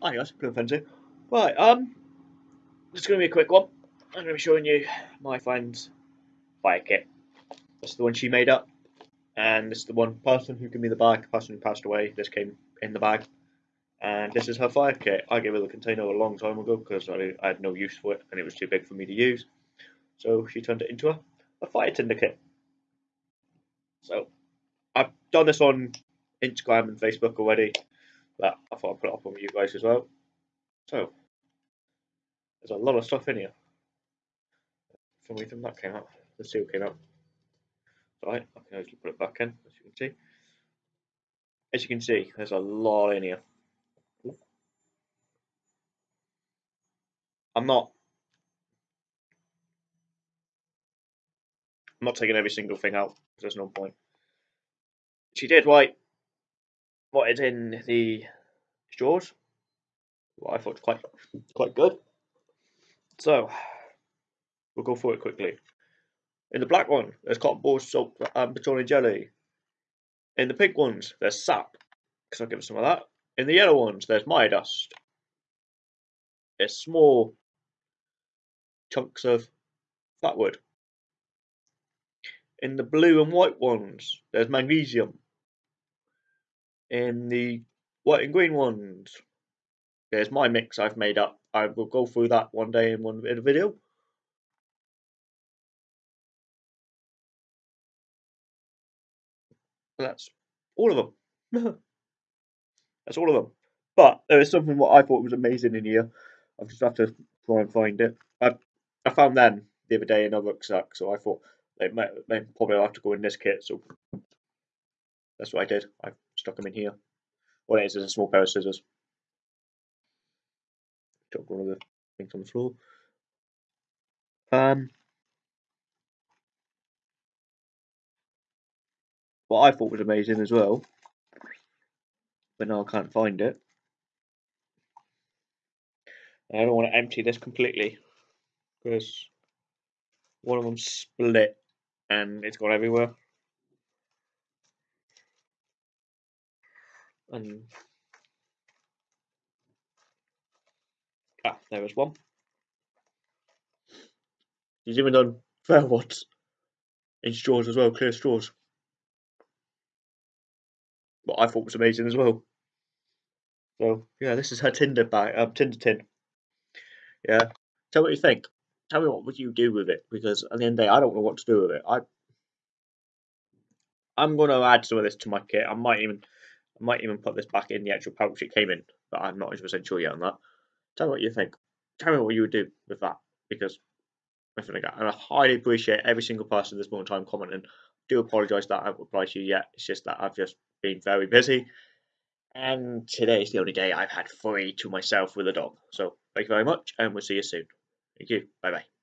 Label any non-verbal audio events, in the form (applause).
Hi guys, Blue Frenzy. Right, um, is going to be a quick one. I'm going to be showing you my friend's fire kit. This is the one she made up, and this is the one person who gave me the bag, person who passed away. This came in the bag, and this is her fire kit. I gave her the container a long time ago because I, I, had no use for it and it was too big for me to use. So she turned it into a, a fire tinder kit. So I've done this on Instagram and Facebook already that I thought I'd put it up on you guys as well. So, there's a lot of stuff in here. For reason that came out, the seal came up. Right, I can actually put it back in, as you can see. As you can see, there's a lot in here. I'm not I'm not taking every single thing out, there's no point. She did write what is in the straws. What I thought was quite quite good. So we'll go through it quickly. In the black one, there's cotton balls, salt, and petroleum jelly. In the pink ones, there's sap, because I'll give some of that. In the yellow ones, there's Maya dust. There's small chunks of fatwood. In the blue and white ones, there's magnesium in the white and green ones. There's my mix I've made up. I will go through that one day in one in a video. That's all of them. (laughs) That's all of them. But there is something what I thought was amazing in here. I just have to try and find it. I I found them the other day in a rucksack, so I thought they might they probably have to go in this kit. So that's what I did. I stuck them in here. What it is is a small pair of scissors. Took one of the things on the floor. Um, what I thought was amazing as well, but now I can't find it. I don't want to empty this completely because one of them split and it's gone everywhere. And ah, there was one. He's even done fair ones in straws as well, clear straws. What I thought was amazing as well. So yeah, this is her Tinder bag, um, Tinder tin. Yeah, tell me what you think. Tell me what would you do with it because at the end of the day, I don't know what to do with it. I I'm gonna add some of this to my kit. I might even I might even put this back in the actual pouch it came in, but I'm not 100% sure yet on that. Tell me what you think. Tell me what you would do with that, because and I highly appreciate every single person this moment in time commenting. I do apologise that I haven't replied to you yet. It's just that I've just been very busy. And today is the only day I've had free to myself with a dog. So thank you very much, and we'll see you soon. Thank you. Bye bye.